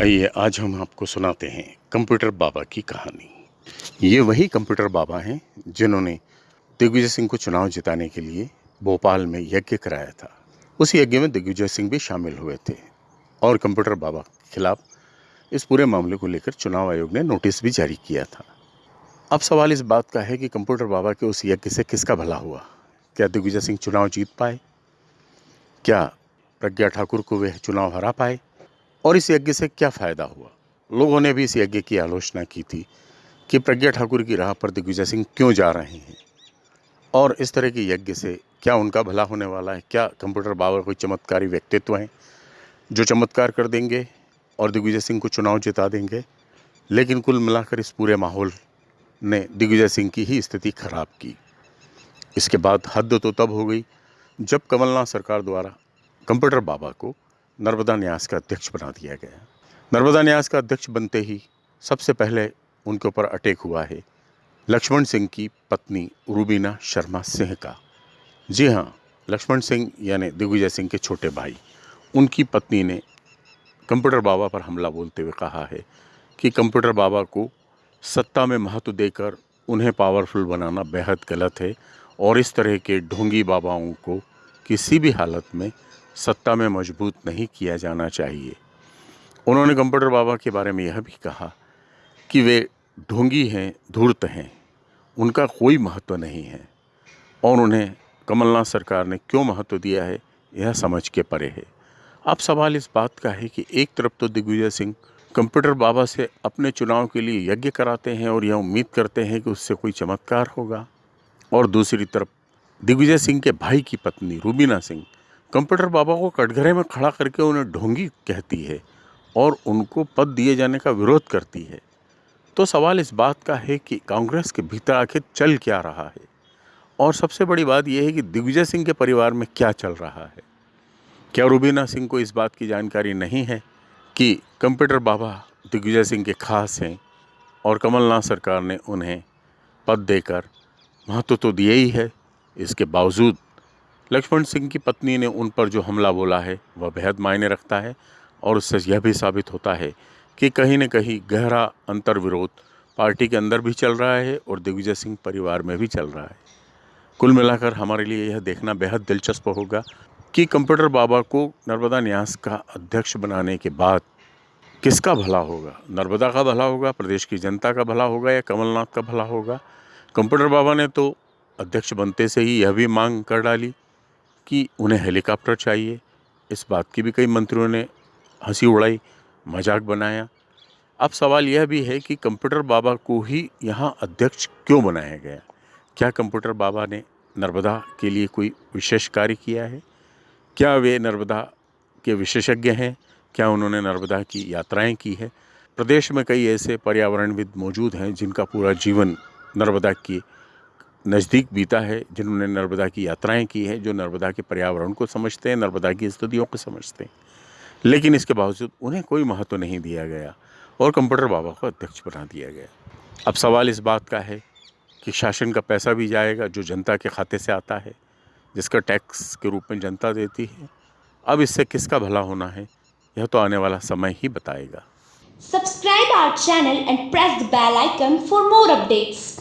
आइए, आज हम आपको सुनाते हैं कंप्यूटर बाबा की कहानी। ये वही कंप्यूटर बाबा हैं जिन्होंने दिग्विजय सिंह को चुनाव जिताने के लिए भोपाल में यज्ञ कराया था। उस यज्ञ में दिग्विजय सिंह भी शामिल हुए थे और कंप्यूटर बाबा के खिलाफ इस पूरे मामले को लेकर चुनाव आयोग ने नोटिस भी जारी किया था। अब सवाल इस बात का है कि कंप्यूटर बाबा के उस यज्ञ से किसका भला हुआ? क्या दिग्विजय सिंह चुनाव जीत पाए? क्या प्रज्ञा ठाकुर को वे चुनाव हरा पाए? और इस यज्ञ से क्या फ़ायदा हुआ? लोगों ने भी इस यज्ञ की आलोचना की थी कि प्रज्ञा ठाकुर की राह पर दिग्विजय सिंह क्यों जा रहे हैं? और इस तरह के यज्ञ से क्या उनका भला होने वाला है? क्या कंप्यूटर बाबा कोई चमत्कारी व्यक्तित्व हैं जो चमत्कार कर देंगे और दिग्विजय सिंह को चुनाव जिता देंगे? लेकिन कुल मिलाकर इस पूरे माहौल ने दिग्विजय सिंह की ही स्थिति खराब की। इसके बाद हद तो तब हो गई जब कमलनाथ सरकार द्वारा कंप्यूटर बाबा को नर्मदा न्यास का अध्यक्ष बना दिया गया। नर्मदा न्यास का अध्यक्ष बनते ही सबसे पहले उनके ऊपर अटैक हुआ है लक्ष्मण सिंह की पत्नी रूबीना शर्मा सिंह का। जी हाँ लक्ष्मण सिंह यानी दिग्विजय सिंह के छोटे भाई, उनकी पत्नी ने कंप्यूटर बाबा पर हमला बोलते हुए कहा है कि कंप्यूटर बाबा को सत्ता में महत्व देकर उन्हें पावरफुल बनाना बेहद गलत है और इस तरह के ढोंगी बाबाओं को किसी भी हालत में सत्ता में मज़बूत नहीं किया जाना चाहिए। उन्होंने कंप्यूटर बाबा के बारे में यह भी कहा कि वे ढोंगी हैं, धूर्त हैं, उनका कोई महत्व नहीं है और उन्हें कमलनाथ सरकार ने क्यों महत्व दिया है, यह समझ के परे है। अब सवाल इस बात का है कि एक तरफ़ तो दिग्विजय सिंह कंप्यूटर बाबा से अपने चुनाव के लिए यज्ञ कराते हैं और यह उम्मीद करते हैं कि उससे कोई चमत्कार होगा और दूसरी तरफ़ दिग्विजय सिंह के भाई की पत्नी रूबीना सिंह कंप्यूटर बाबा को कटघरे में खड़ा करके उन्हें ढोंगी कहती है और उनको पद दिए जाने का विरोध करती है। तो सवाल इस बात का है कि कांग्रेस के भीतर आखिर चल क्या रहा है? और सबसे बड़ी बात यह है कि दिग्विजय सिंह के परिवार में क्या चल रहा है? क्या रूबीना सिंह को इस बात की जानकारी नहीं है कि कंप्यूटर बाबा दिग्विजय सिंह के खास हैं और कमलनाथ सरकार ने उन्हें पद देकर महत्व तो दिए ही है, इसके बावजूद लक्ष्मण सिंह की पत्नी ने उन पर जो हमला बोला है, वह बेहद मायने रखता है और उससे यह भी साबित होता है कि कहीं न कहीं गहरा अंतर विरोध पार्टी के अंदर भी चल रहा है और दिग्विजय सिंह परिवार में भी चल रहा है। कुल मिलाकर हमारे लिए यह देखना बेहद दिलचस्प होगा कि कंप्यूटर बाबा को नर्मदा न्यास का अध्यक्ष बनाने के बाद किसका भला होगा? नर्मदा का भला होगा, प्रदेश की जनता का भला होगा या कमलनाथ का भला होगा? कंप्यूटर बाबा ने तो अध्यक्ष बनते से ही यह भी मांग कर डाली कि उन्हें हेलीकॉप्टर चाहिए। इस बात की भी कई मंत्रियों ने हँसी उड़ाई, मज़ाक बनाया। अब सवाल यह भी है कि कंप्यूटर बाबा को ही यहाँ अध्यक्ष क्यों बनाया गया? क्या कंप्यूटर बाबा ने नर्मदा के लिए कोई विशेष कार्य किया है? क्या वे नर्मदा के विशेषज्ञ हैं? क्या उन्होंने नर्मदा की यात्राएँ की है? प्रदेश में कई ऐसे पर्यावरणविद मौजूद हैं जिनका पूरा जीवन नर्मदा की नज़दीक बीता है, जिन्होंने नर्मदा की यात्राएँ की हैं, जो नर्मदा के पर्यावरण को समझते हैं, नर्मदा की स्थितियों को समझते हैं। लेकिन इसके बावजूद उन्हें कोई महत्व तो नहीं दिया गया और कंप्यूटर बाबा को अध्यक्ष बना दिया गया। अब सवाल इस बात का है कि शासन का पैसा भी जाएगा जो जनता के खाते से आता है, जिसका टैक्स के रूप में जनता देती है। अब इससे किसका भला होना है, यह तो आने वाला समय ही बताएगा। Subscribe our channel and press the bell icon for more updates.